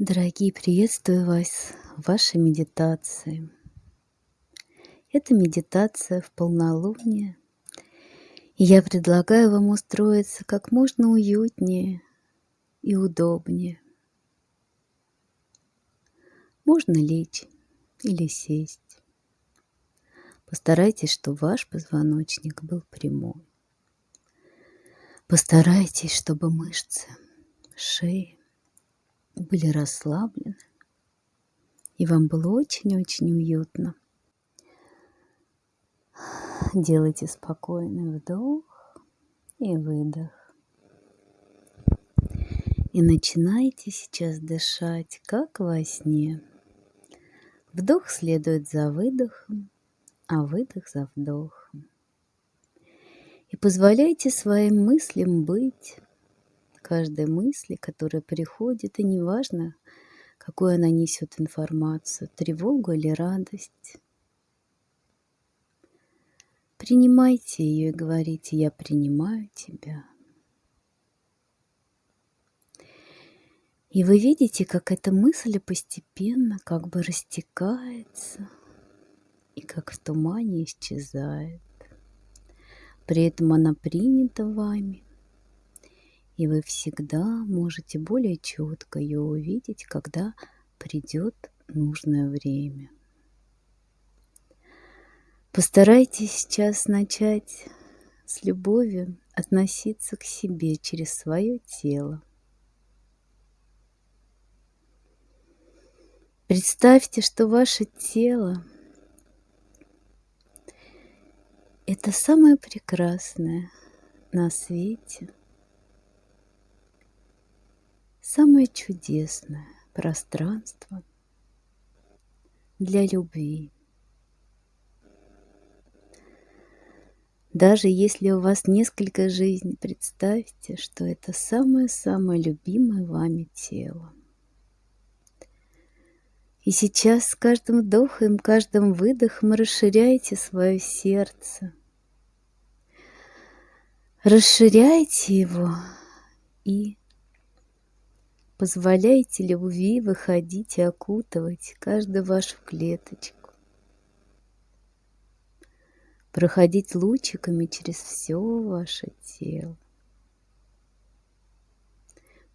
Дорогие, приветствую вас в вашей медитации. Это медитация в полнолуние. И я предлагаю вам устроиться как можно уютнее и удобнее. Можно лечь или сесть. Постарайтесь, чтобы ваш позвоночник был прямой. Постарайтесь, чтобы мышцы шеи были расслаблены, и вам было очень-очень уютно. Делайте спокойный вдох и выдох. И начинайте сейчас дышать, как во сне. Вдох следует за выдохом, а выдох за вдохом. И позволяйте своим мыслям быть каждой мысли, которая приходит, и неважно, какую она несет информацию, тревогу или радость. Принимайте ее и говорите, я принимаю тебя. И вы видите, как эта мысль постепенно как бы растекается и как в тумане исчезает. При этом она принята вами, и вы всегда можете более четко ее увидеть, когда придет нужное время. Постарайтесь сейчас начать с любовью относиться к себе через свое тело. Представьте, что ваше тело – это самое прекрасное на свете – самое чудесное пространство для любви. Даже если у вас несколько жизней, представьте, что это самое-самое любимое вами тело. И сейчас с каждым вдохом, каждым выдохом расширяйте свое сердце. Расширяйте его и Позволяйте любви выходить и окутывать каждую вашу клеточку. Проходить лучиками через все ваше тело.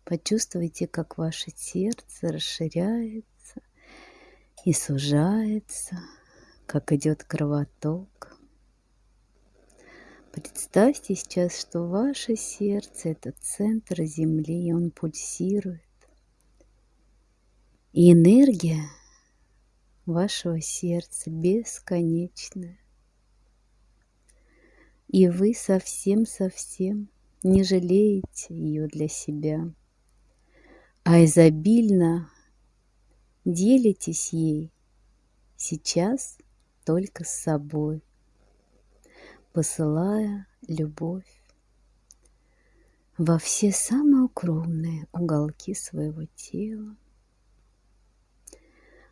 Почувствуйте, как ваше сердце расширяется и сужается, как идет кровоток. Представьте сейчас, что ваше сердце – это центр Земли, и он пульсирует. И энергия вашего сердца бесконечная. И вы совсем-совсем не жалеете ее для себя, а изобильно делитесь ей сейчас только с собой, посылая любовь во все самые укромные уголки своего тела,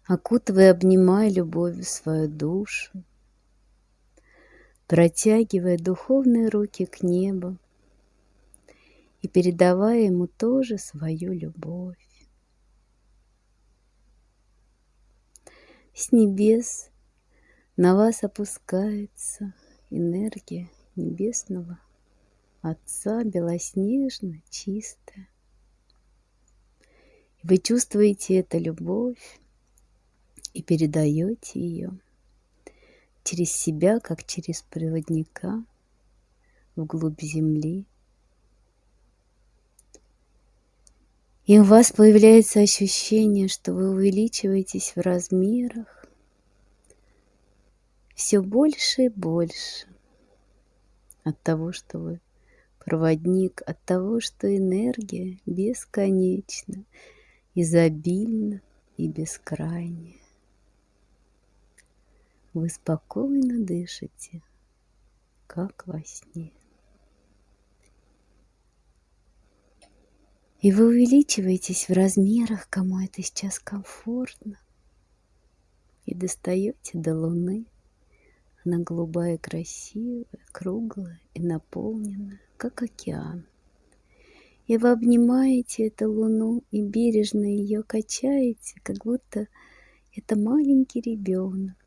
окутывая, обнимая любовью свою душу, протягивая духовные руки к небу и передавая ему тоже свою любовь. С небес на вас опускается энергия небесного Отца, белоснежно, чистая. Вы чувствуете эту любовь, и передаете ее через себя, как через проводника вглубь земли. И у вас появляется ощущение, что вы увеличиваетесь в размерах все больше и больше от того, что вы проводник, от того, что энергия бесконечна, изобильна и бескрайняя. Вы спокойно дышите, как во сне. И вы увеличиваетесь в размерах, кому это сейчас комфортно. И достаете до Луны. Она голубая, красивая, круглая и наполненная, как океан. И вы обнимаете эту луну и бережно ее качаете, как будто это маленький ребенок.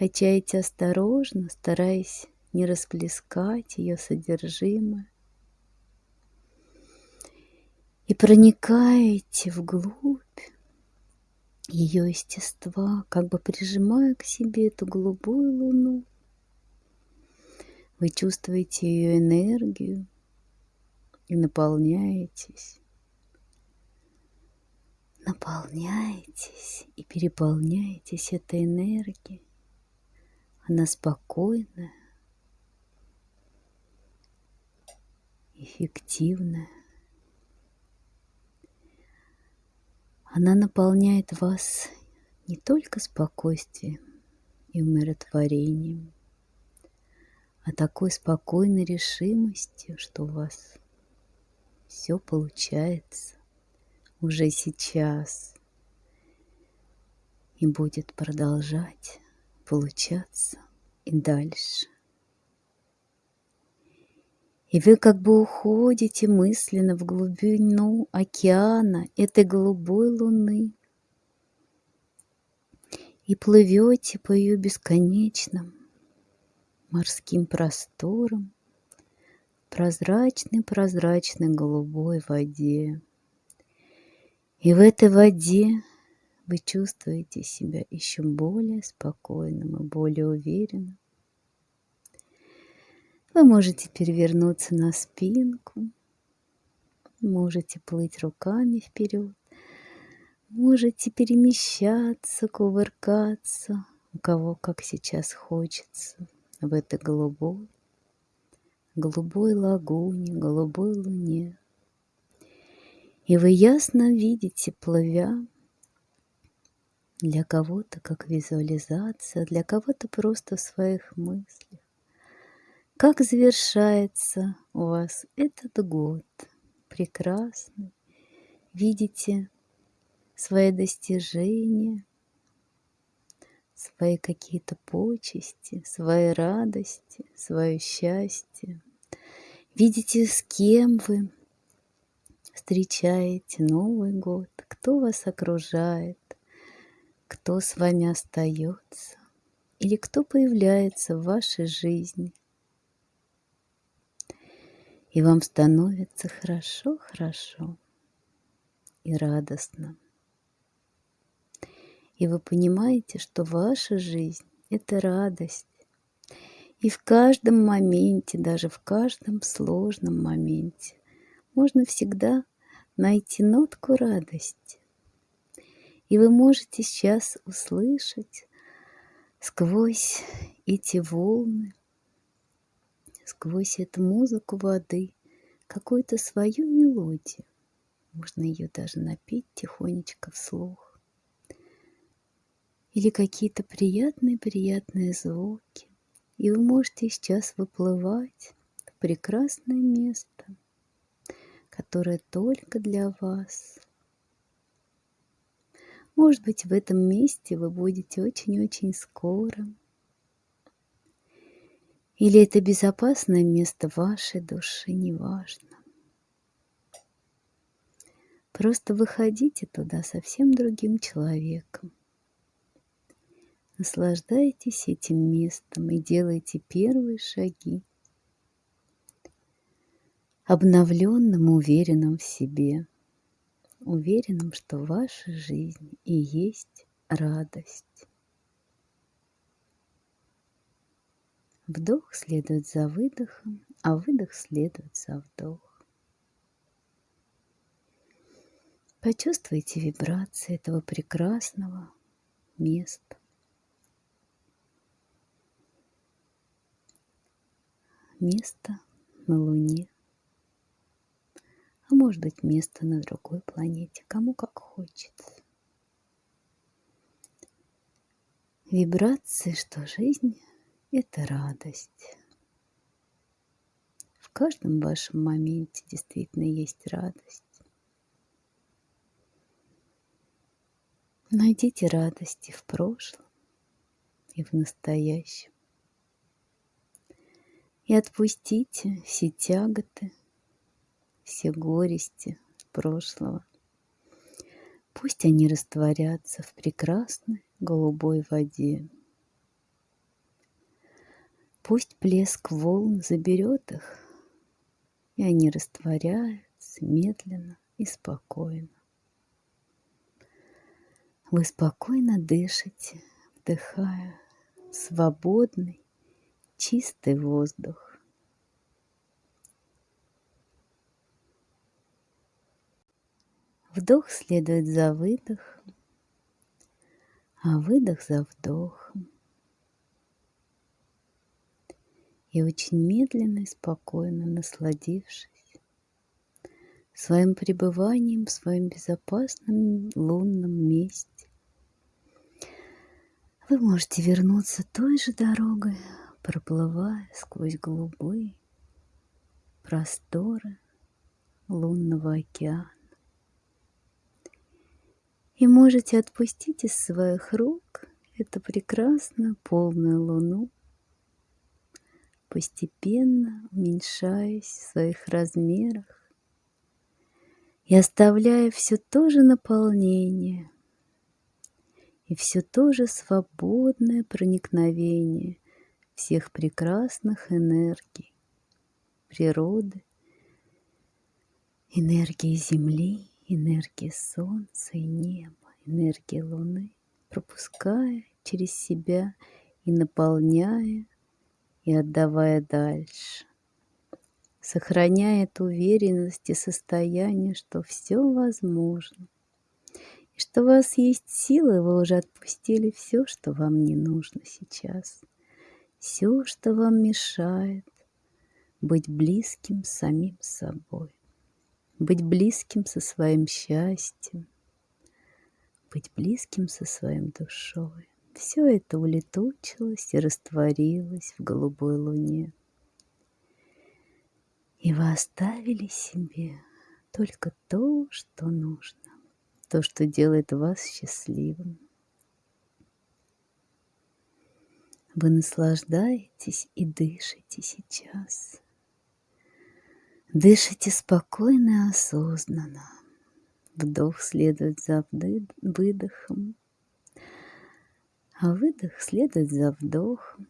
Качаете осторожно, стараясь не расплескать ее содержимое. И проникаете вглубь ее естества, как бы прижимая к себе эту голубую луну. Вы чувствуете ее энергию и наполняетесь. Наполняетесь и переполняетесь этой энергией. Она спокойная, эффективная. Она наполняет вас не только спокойствием и умиротворением, а такой спокойной решимостью, что у вас все получается уже сейчас и будет продолжать получаться и дальше. И вы как бы уходите мысленно в глубину океана этой голубой луны и плывете по ее бесконечным морским просторам, прозрачной-прозрачной голубой воде. И в этой воде вы чувствуете себя еще более спокойным и более уверенным. Вы можете перевернуться на спинку, можете плыть руками вперед, можете перемещаться, кувыркаться, у кого как сейчас хочется, в этой голубой, голубой лагуне, голубой луне. И вы ясно видите, плывя, для кого-то как визуализация, для кого-то просто в своих мыслях, как завершается у вас этот год? Прекрасный. Видите свои достижения, свои какие-то почести, свои радости, свое счастье. Видите, с кем вы встречаете Новый год, кто вас окружает, кто с вами остается или кто появляется в вашей жизни и вам становится хорошо-хорошо и радостно. И вы понимаете, что ваша жизнь – это радость. И в каждом моменте, даже в каждом сложном моменте, можно всегда найти нотку радости. И вы можете сейчас услышать сквозь эти волны сквозь эту музыку воды какую-то свою мелодию. Можно ее даже напеть тихонечко вслух. Или какие-то приятные-приятные звуки. И вы можете сейчас выплывать в прекрасное место, которое только для вас. Может быть, в этом месте вы будете очень-очень скоро. Или это безопасное место вашей души, неважно. Просто выходите туда совсем другим человеком. Наслаждайтесь этим местом и делайте первые шаги. Обновленным, уверенным в себе. Уверенным, что ваша жизнь и есть радость. Вдох следует за выдохом, а выдох следует за вдох. Почувствуйте вибрации этого прекрасного места. Место на Луне, а может быть место на другой планете, кому как хочется. Вибрации, что жизнь это радость. В каждом вашем моменте действительно есть радость. Найдите радости в прошлом и в настоящем. И отпустите все тяготы все горести прошлого. Пусть они растворятся в прекрасной голубой воде. Пусть плеск волн заберет их, и они растворяются медленно и спокойно. Вы спокойно дышите, вдыхая свободный, чистый воздух. Вдох следует за выдохом, а выдох за вдохом. И очень медленно и спокойно насладившись своим пребыванием в своем безопасном лунном месте, вы можете вернуться той же дорогой, проплывая сквозь голубые просторы лунного океана. И можете отпустить из своих рук эту прекрасную полную луну, постепенно уменьшаясь в своих размерах и оставляя все то же наполнение и все то же свободное проникновение всех прекрасных энергий природы, энергии Земли, энергии Солнца и неба, энергии Луны, пропуская через себя и наполняя и отдавая дальше, сохраняя эту уверенность и состояние, что все возможно, и что у вас есть силы, вы уже отпустили все, что вам не нужно сейчас, все, что вам мешает быть близким самим собой, быть близким со своим счастьем, быть близким со своим душой. Все это улетучилось и растворилось в голубой луне. И вы оставили себе только то, что нужно, то, что делает вас счастливым. Вы наслаждаетесь и дышите сейчас. Дышите спокойно и осознанно. Вдох следует за выдохом, а выдох следует за вдохом.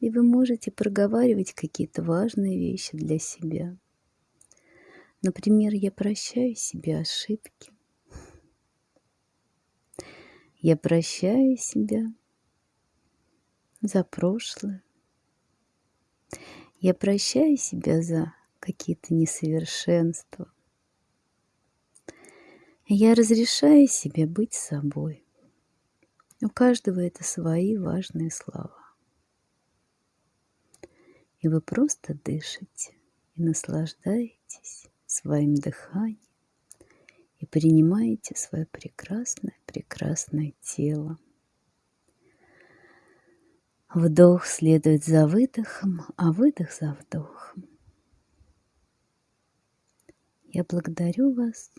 И вы можете проговаривать какие-то важные вещи для себя. Например, я прощаю себе ошибки. Я прощаю себя за прошлое. Я прощаю себя за какие-то несовершенства. Я разрешаю себе быть собой. У каждого это свои важные слова. И вы просто дышите и наслаждаетесь своим дыханием и принимаете свое прекрасное, прекрасное тело. Вдох следует за выдохом, а выдох за вдохом. Я благодарю вас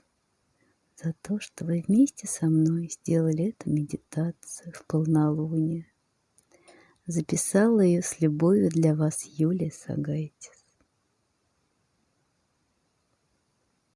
за то, что вы вместе со мной сделали эту медитацию в полнолуние. Записала ее с любовью для вас Юлия Сагайтис.